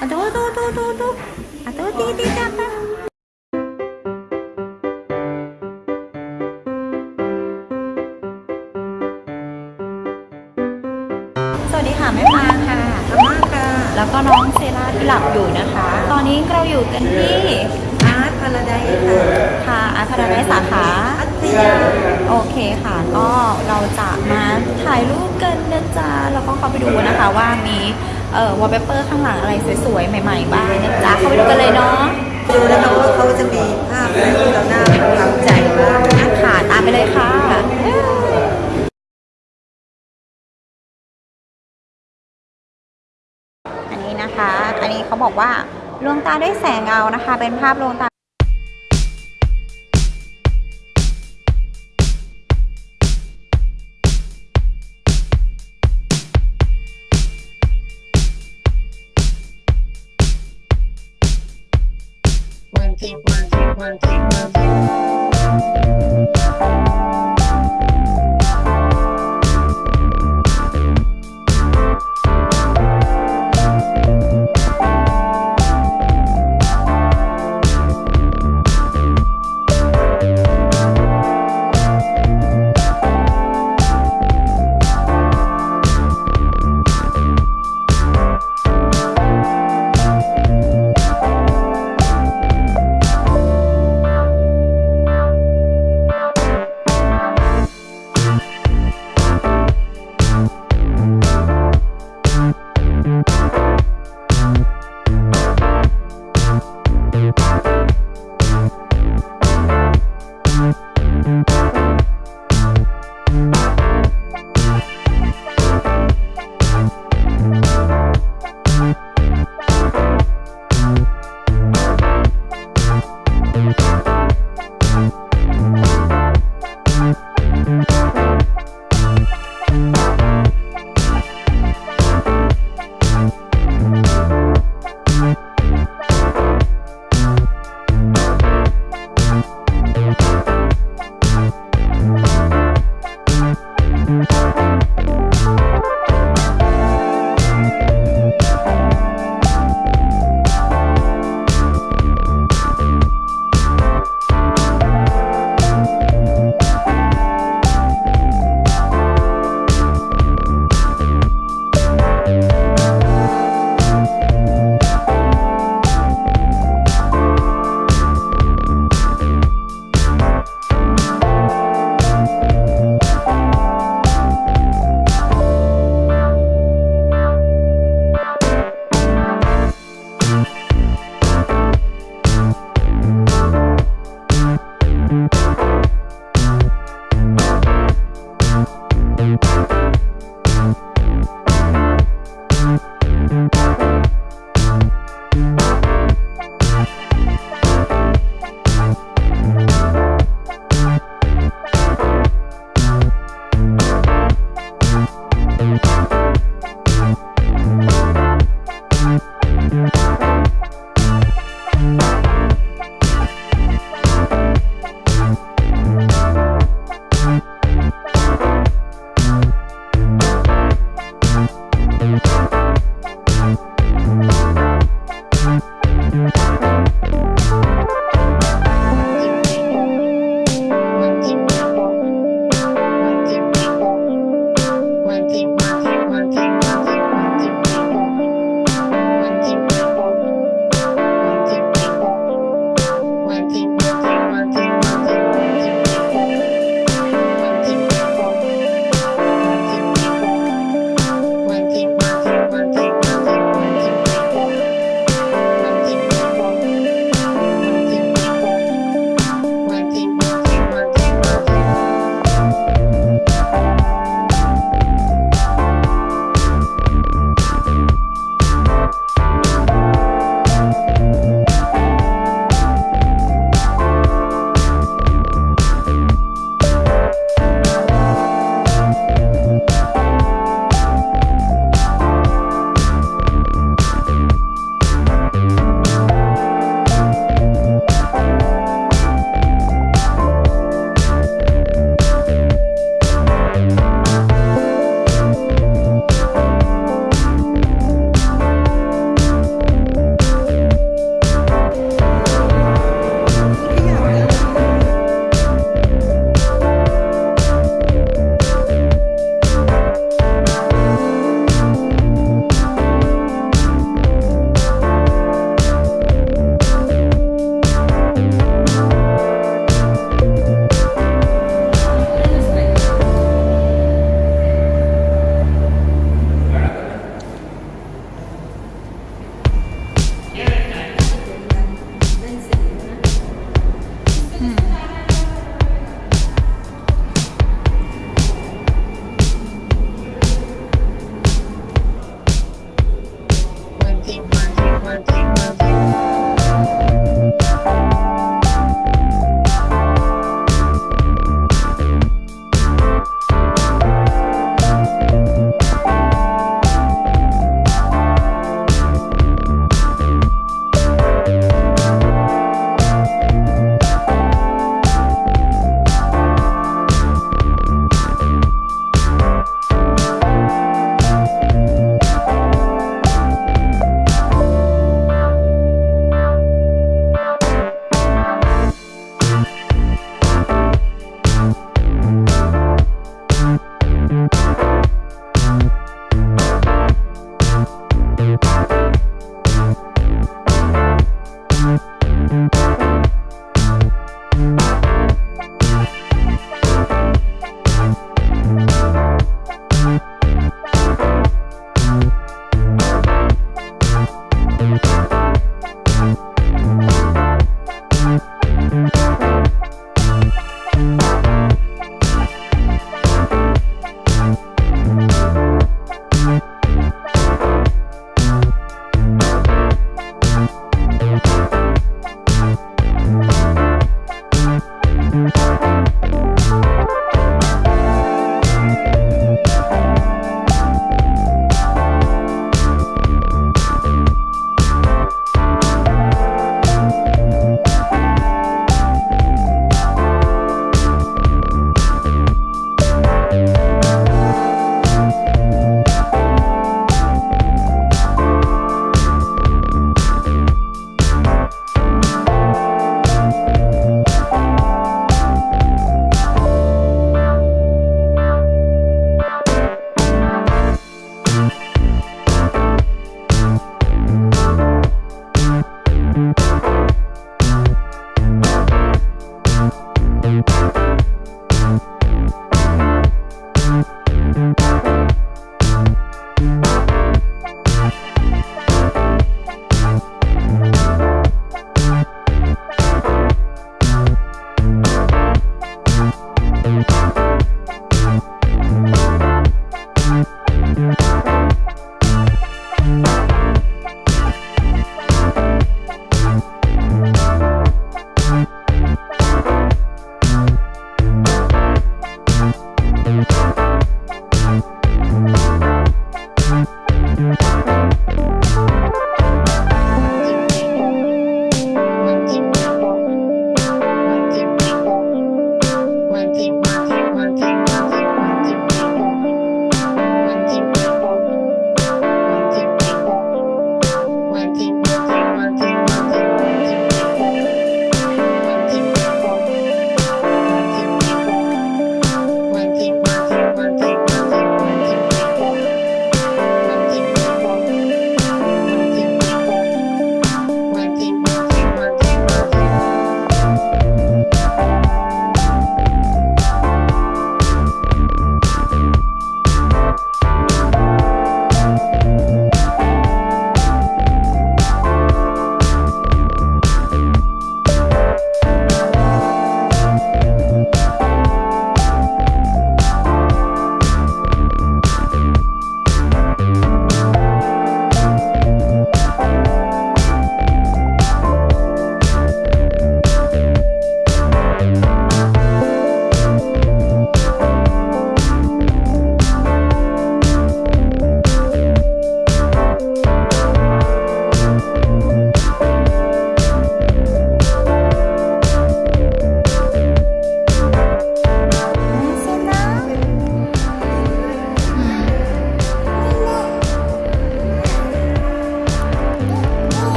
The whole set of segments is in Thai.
Aduh, aduh, aduh, aduh, aduh. Aduh, di, di, di, apa? สวัสดีค่ะแม่ปางค่ะอาม่าค่ะ แล้วก็น้องเซราที่หลับอยู่นะคะ ตอนนี้เราอยู่กันที่อาร์ตพาราไดซ์ค่ะค่ะอาคาราไดสาขาพัทยาโอเคค่ะ ก็เราจะมาถ่ายรูปกันนะจ๊ะแล้วก็เข้าไปดูนะคะว่ามี เอ่อวอลเปเปอร์ข้างหลังอะไรสวยๆ ใหม่ๆ บ้างนะจ๊ะเข้าไปดูกันเลยเนาะดูนะคะว่าเขาจะมีภาพอะไรที่เราหน้าประทับใจบ้างนะคะค่ะตามไปเลยค่ะอันนี้นะคะ อันนี้เขาบอกว่าลวงตาด้วยแสงเงานะคะ เป็นภาพลวงตา one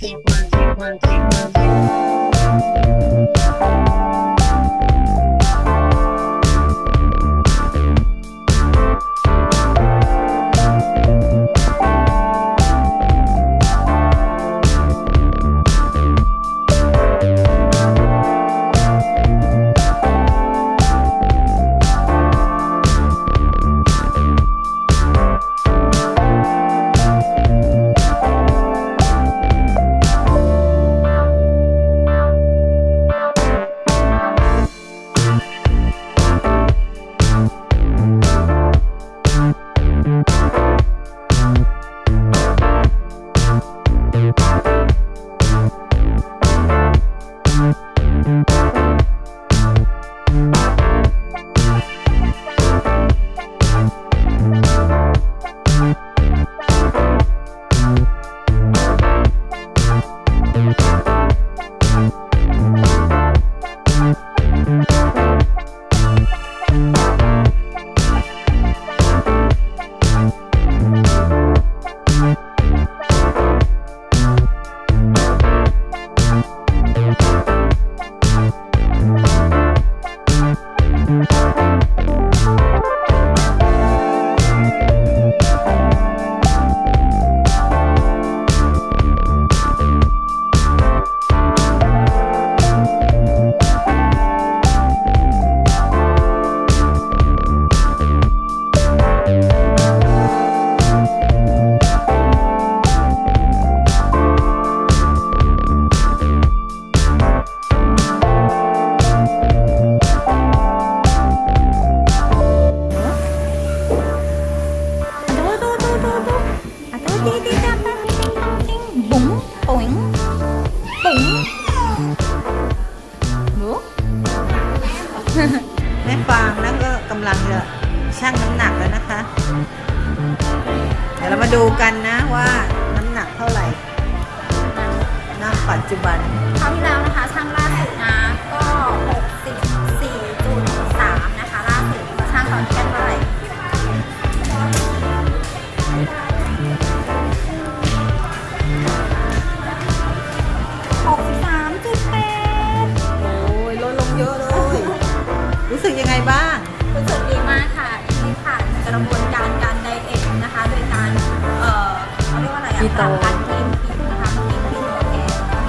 take one, take one, take one, take one. างแล้วก็กำลังจะชั่งน้ำหนักแล้วนะคะ เดี๋ยวเรามาดูกันนะว่าน้ำหนักเท่าไหร่ณปัจจุบันคราวที่แล้วนะคะช่างล่าสุดนะ โตปรับการกินผิดนะคะเมื่อกี้ที่โอเค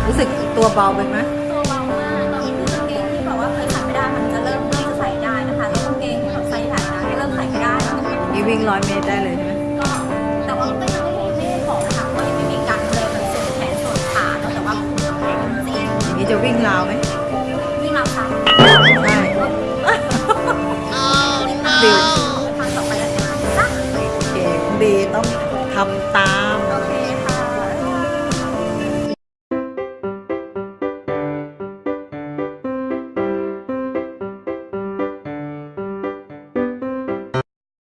รู้สึกตัวเบาไปไหมตัวเบามากตอนนี้คือกางเกงที่แบบว่าเคยใส่ไม่ได้มันจะเริ่มเริ่มจะใส่ได้นะคะแล้วกางเกงที่แบบใส่ใส่นะก็เริ่มใส่ไม่ได้แล้วนี่วิ่งร้อยเมตรได้เลยใช่ไหมก็แต่ว่าก็ยังไม่ได้ไม่ได้บอกนะคะว่ายังไม่มีการเลยมันส่วนแขนส่วนขาเนอะแต่ว่าจริงอย่างนี้จะวิ่งราวไหม